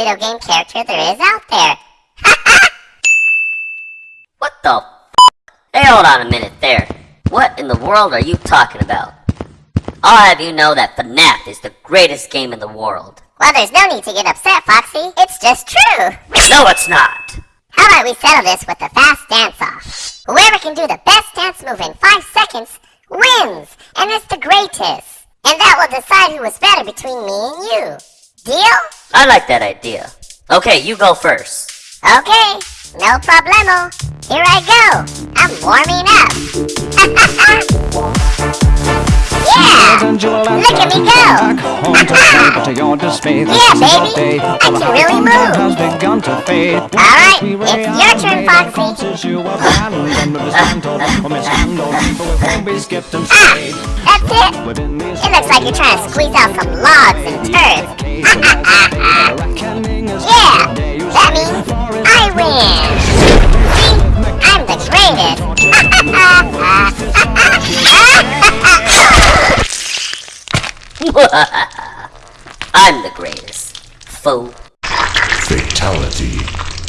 video game character there is out there. What the f? Hey, hold on a minute there. What in the world are you talking about? I'll have you know that FNAF is the greatest game in the world. Well, there's no need to get upset, Foxy. It's just true. No, it's not! How about we settle this with a fast dance-off? Whoever can do the best dance move in five seconds wins, and it's the greatest. And that will decide who is better between me and you. Deal? I like that idea. Okay, you go first. Okay, no problemo. Here I go. I'm warming up. yeah! Look at me go! yeah, baby! I can really move! Alright, it's your turn, Foxy. ah, that's it! It looks like you're trying to squeeze out some logs and turds. I'm the greatest. Fool. Fatality.